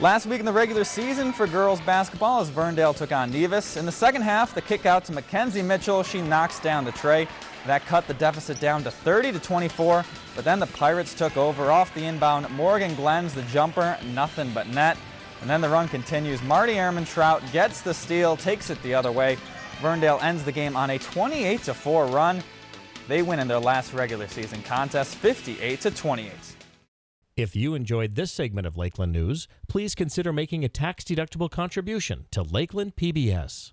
Last week in the regular season for girls basketball as Verndale took on Nevis. In the second half, the kick out to Mackenzie Mitchell. She knocks down the tray. That cut the deficit down to 30 to 24, but then the Pirates took over off the inbound. Morgan Glenn's the jumper, nothing but net. And then the run continues. Marty Ehrmantraut gets the steal, takes it the other way. Verndale ends the game on a 28 to 4 run. They win in their last regular season contest 58 to 28. If you enjoyed this segment of Lakeland News, please consider making a tax-deductible contribution to Lakeland PBS.